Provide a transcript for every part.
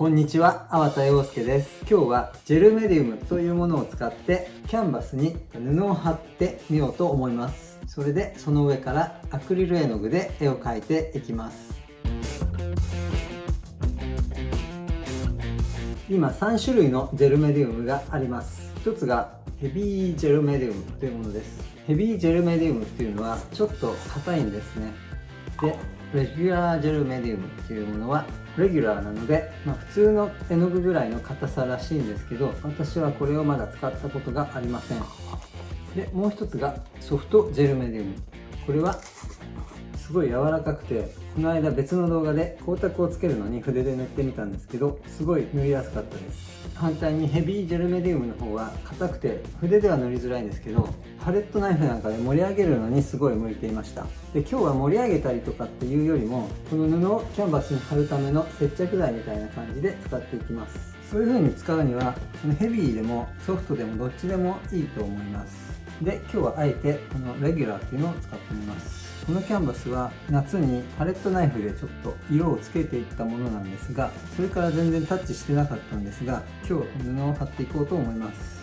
こんにちは、粟田洋介です。今日はジェルメディウムというものを使ってキャンバスに布を貼ってみようと思います。それでその上からアクリル絵の具で絵を描いていきます。今3種類のジェルメディウムがあります。一つがヘビージェルメディウムというものです。ヘビージェルメディウムっていうのはちょっと硬いんですね。で、レギュラージェルメディウムっていうものはレギュラーなので、まあ、普通の絵の具ぐらいの硬さらしいんですけど私はこれをまだ使ったことがありません。でもう一つがソフトジェルメディウム。これはすごい柔らかくてこの間別の動画で光沢をつけるのに筆で塗ってみたんですけどすごい塗りやすかったです。反対にヘビージェルメディウムの方は硬くて筆では塗りづらいんですけどパレットナイフなんかで盛り上げるのにすごい向いていました。で今日は盛り上げたりとかっていうよりもこの布をキャンバスに貼るための接着剤みたいな感じで使っていきます。そういう風に使うにはヘビーでもソフトでもどっちでもいいと思います。で今日はあえてこのレギュラーっていうのを使ってみます。このキャンバスは夏にパレットナイフでちょっと色をつけていったものなんですがそれから全然タッチしてなかったんですが今日は布を貼っていこうと思います。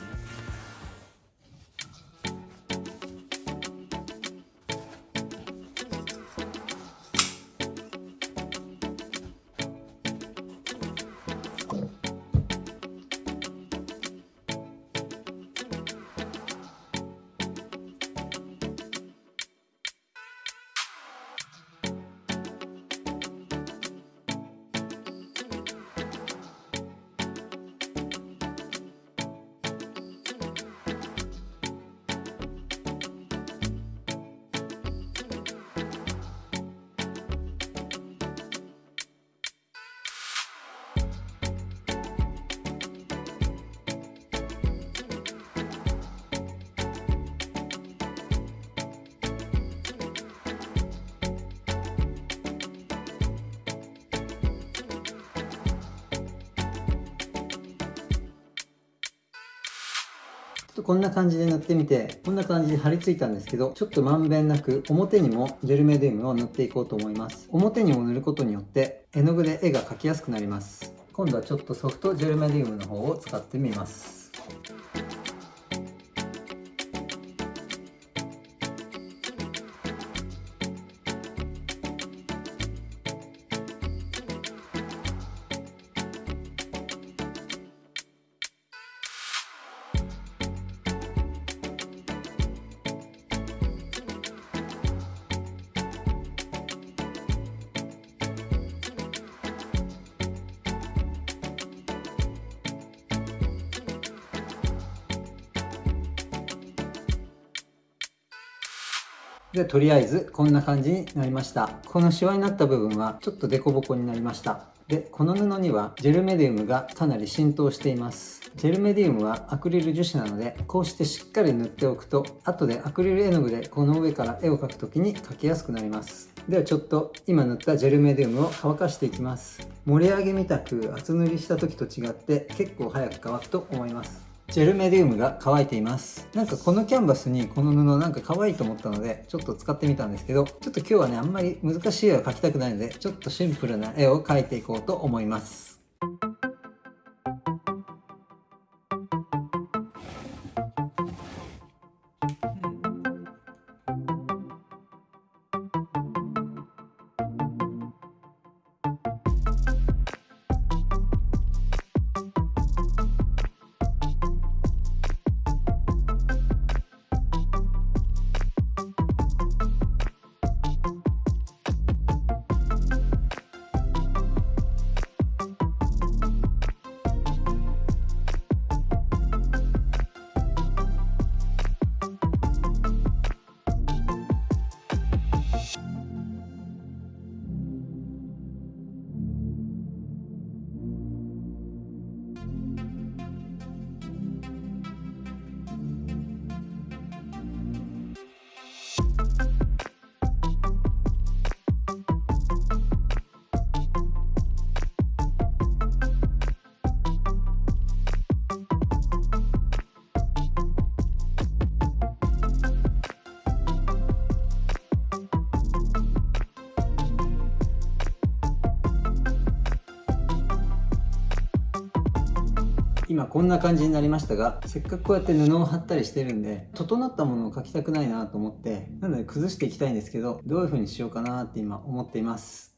とこんな感じで塗ってみて、こんな感じで貼り付いたんですけど、ちょっとまんべんなく表にもジェルメディウムを塗っていこうと思います。表にも塗ることによって絵の具で絵が描きやすくなります。今度はちょっとソフトジェルメディウムの方を使ってみます。でとりあえずこんな感じになりました。このシワになった部分はちょっとデコボコになりました。でこの布にはジェルメディウムがかなり浸透しています。ジェルメディウムはアクリル樹脂なのでこうしてしっかり塗っておくと後でアクリル絵の具でこの上から絵を描く時に描きやすくなります。ではちょっと今塗ったジェルメディウムを乾かしていきます。盛り上げみたく厚塗りした時と違って結構早く乾くと思います。ジェルメディウムが乾いています。なんかこのキャンバスにこの布なんか可愛いと思ったのでちょっと使ってみたんですけどちょっと今日はねあんまり難しい絵を描きたくないのでちょっとシンプルな絵を描いていこうと思います。今こんな感じになりましたがせっかくこうやって布を貼ったりしてるんで整ったものを描きたくないなと思ってなので崩していきたいんですけどどういう風にしようかなって今思っています。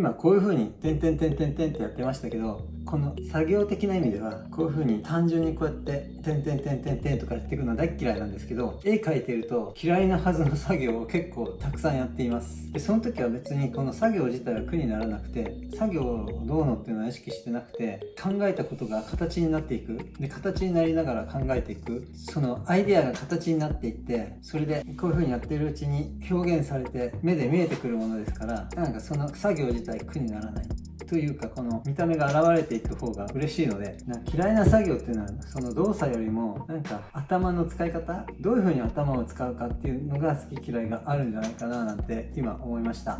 今こういうふうに点点点点点ってやってましたけどこの作業的な意味ではこういう風に単純にこうやって点々点々点とかやっていくのは大嫌いなんですけど絵描いてると嫌いなはずの作業を結構たくさんやっています。でその時は別にこの作業自体は苦にならなくて作業をどうのっていうのは意識してなくて考えたことが形になっていく。で形になりながら考えていく。そのアイデアが形になっていってそれでこういう風にやってるうちに表現されて目で見えてくるものですからなんかその作業自体苦にならない。というかこの見た目が現れていく方が嬉しいのでな嫌いな作業っていうのはその動作よりもなんか頭の使い方どういう風に頭を使うかっていうのが好き嫌いがあるんじゃないかななんて今思いました。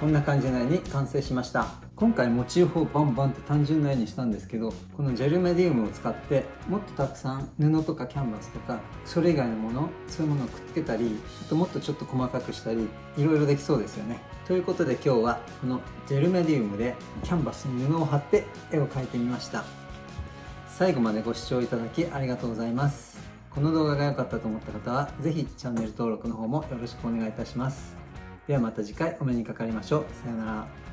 こんな感じの絵に完成しました。今回モチーフをバンバンって単純な絵にしたんですけどこのジェルメディウムを使ってもっとたくさん布とかキャンバスとかそれ以外のものそういうものをくっつけたりあともっとちょっと細かくしたりいろいろできそうですよね。ということで今日はこのジェルメディウムでキャンバスに布を貼って絵を描いてみました。最後までご視聴いただきありがとうございます。この動画が良かったと思った方は是非チャンネル登録の方もよろしくお願いいたします。ではまた次回お目にかかりましょう。さようなら。